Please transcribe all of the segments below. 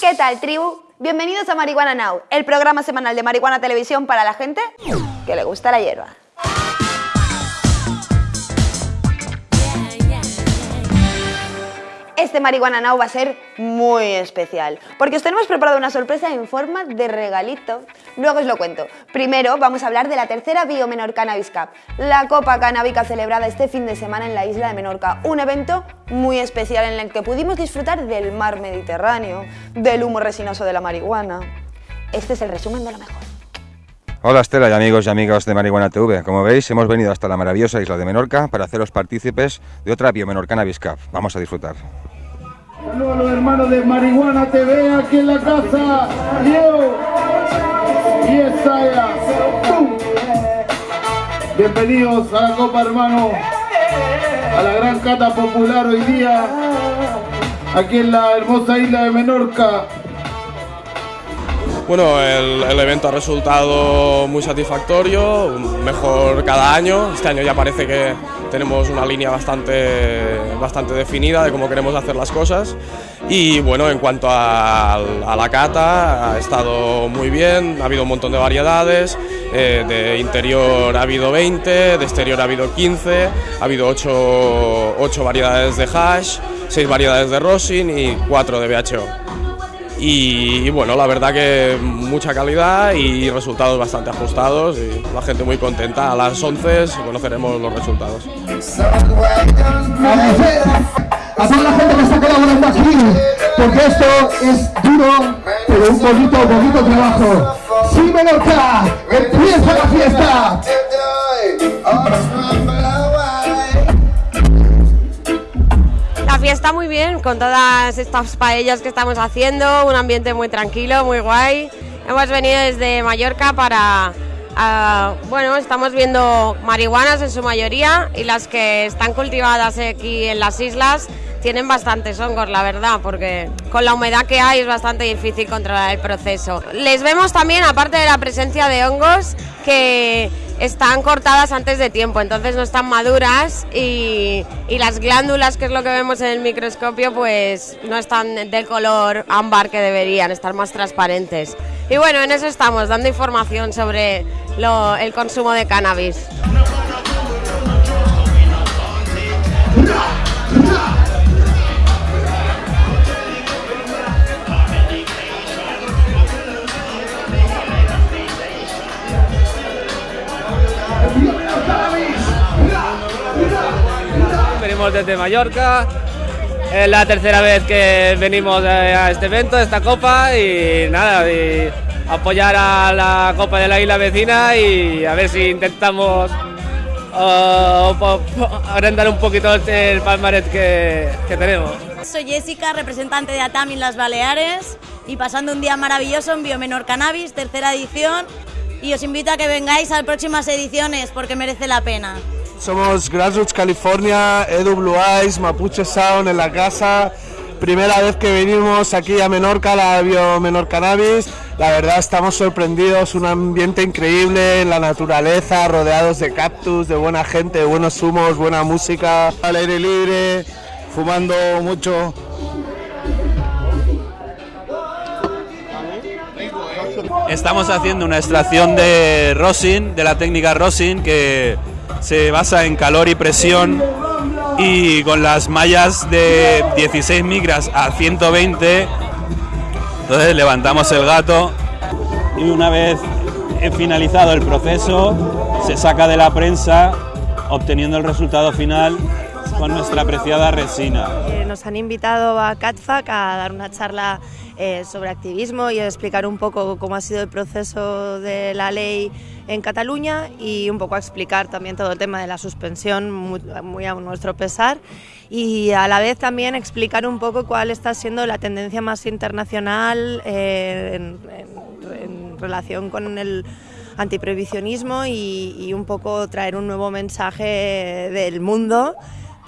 ¿Qué tal, tribu? Bienvenidos a Marihuana Now, el programa semanal de Marihuana Televisión para la gente que le gusta la hierba. Este Marihuana Now va a ser muy especial, porque os tenemos preparado una sorpresa en forma de regalito. Luego os lo cuento. Primero vamos a hablar de la tercera Biomenor Cannabis Cup, la copa canábica celebrada este fin de semana en la isla de Menorca. Un evento muy especial en el que pudimos disfrutar del mar Mediterráneo, del humo resinoso de la marihuana. Este es el resumen de lo mejor. Hola Estela y amigos y amigas de Marihuana TV. Como veis, hemos venido hasta la maravillosa isla de Menorca para haceros partícipes de otra Biomenor Cannabis Cup. Vamos a disfrutar. A los hermanos de Marihuana TV aquí en la casa. Diego y Estaya. ¡Pum! Bienvenidos a la Copa, hermano. A la gran cata popular hoy día. Aquí en la hermosa isla de Menorca. Bueno, el, el evento ha resultado muy satisfactorio, mejor cada año. Este año ya parece que tenemos una línea bastante, bastante definida de cómo queremos hacer las cosas. Y bueno, en cuanto a, a la cata, ha estado muy bien, ha habido un montón de variedades. eh, de interior ha habido 20, de exterior ha habido 15, ha habido 8, 8 variedades de hash, 6 variedades de rosin y 4 de BHO. Y, y bueno, la verdad que mucha calidad y resultados bastante ajustados y la gente muy contenta. A las 11 conoceremos los resultados. A toda la gente que está colaborando aquí, porque esto es duro, pero un bonito, bonito trabajo. Sí, Menorca, empieza la fiesta. Fiesta muy bien, con todas estas paellas que estamos haciendo, un ambiente muy tranquilo, muy guay. Hemos venido desde Mallorca para, ah, bueno, estamos viendo marihuanas en su mayoría y las que están cultivadas aquí en las islas tienen bastantes hongos, la verdad, porque con la humedad que hay es bastante difícil controlar el proceso. Les vemos también, aparte de la presencia de hongos, que están cortadas antes de tiempo, entonces no están maduras y, las glándulas, que es lo que vemos en el microscopio, pues no están del color ámbar que deberían, estar más transparentes. Y bueno, en eso estamos, dando información sobre el consumo de cannabis. Venimos desde Mallorca. Es la tercera vez que venimos eh, a este evento, a esta copa y nada, y apoyar a la copa de la isla vecina y a ver si intentamos agrandar un poquito este- el palmarés que, que tenemos. Soy Jessica, representante de ATAM en las Baleares y pasando un día maravilloso en Biomenor Cannabis, tercera edición. Y os invito a que vengáis a próximas ediciones porque merece la pena. Somos Grassroots California, Edu Blue Eyes, Mapuche Sound en la casa. Primera vez que venimos aquí a Menorca, a la Bio Menor Cannabis. La verdad estamos sorprendidos, un ambiente increíble en la naturaleza, rodeados de cactus, de buena gente, de buenos humos, buena música, al aire libre, fumando mucho. Estamos haciendo una extracción de rosin, de la técnica rosin, que se basa en calor y presión y con las mallas de 16 micras a 120. Entonces levantamos el gato y una vez finalizado el proceso se saca de la prensa obteniendo el resultado final con nuestra apreciada resina. Eh, nos han invitado a CatFac a dar una charla eh, sobre activismo y a explicar un poco cómo ha sido el proceso de la ley en Cataluña y un poco a explicar también todo el tema de la suspensión muy, muy a nuestro pesar y a la vez también explicar un poco cuál está siendo la tendencia más internacional eh, en, en- en relación con el antiprohibicionismo y, y un poco traer un nuevo mensaje del mundo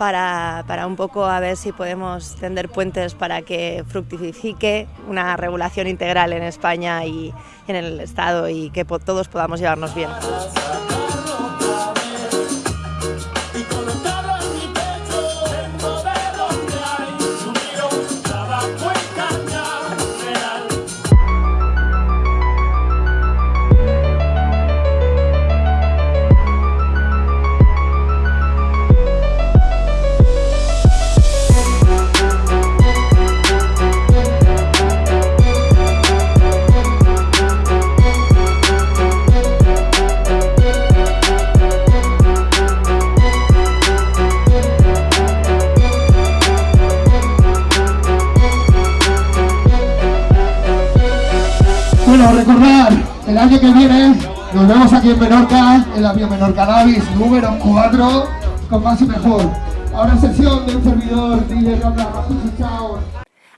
para, para un poco a ver si podemos tender puentes para que fructifique una regulación integral en España y en el Estado y que todos podamos llevarnos bien. Que nos vemos aquí en Menorca, en la Biomenor Cannabis número 4, con más y mejor. Ahora sesión de un servidor, DJ chao.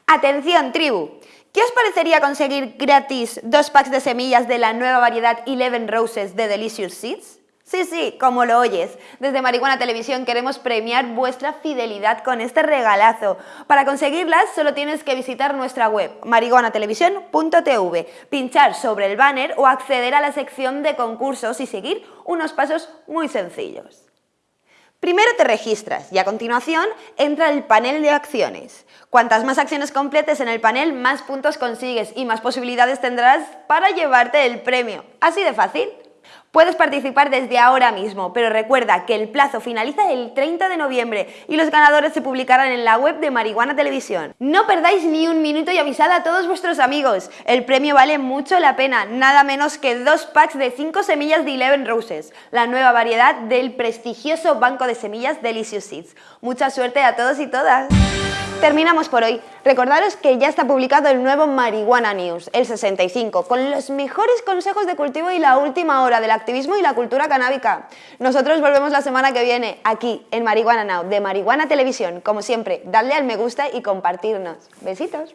Atención, tribu. ¿Qué os parecería conseguir gratis dos packs de semillas de la nueva variedad Eleven Roses de Delicious Seeds? Sí, sí, como lo oyes. Desde Marihuana Televisión queremos premiar vuestra fidelidad con este regalazo. Para conseguirlas solo tienes que visitar nuestra web marihuanatelevisión.tv, pinchar sobre el banner o acceder a la sección de concursos y seguir unos pasos muy sencillos. Primero te registras y a continuación entra el panel de acciones. Cuantas más acciones completes en el panel, más puntos consigues y más posibilidades tendrás para llevarte el premio. Así de fácil. Puedes participar desde ahora mismo, pero recuerda que el plazo finaliza el 30 de noviembre y los ganadores se publicarán en la web de Marihuana Televisión. No perdáis ni un minuto y avisad a todos vuestros amigos. El premio vale mucho la pena, nada menos que dos packs de 5 semillas de Eleven Roses, la nueva variedad del prestigioso banco de semillas Delicious Seeds. Mucha suerte a todos y todas. Terminamos por hoy. Recordaros que ya está publicado el nuevo Marihuana News, el 65, con los mejores consejos de cultivo y la última hora del activismo y la cultura canábica. Nosotros volvemos la semana que viene, aquí, en Marihuana Now, de Marihuana Televisión. Como siempre, dadle al me gusta y compartirnos. Besitos.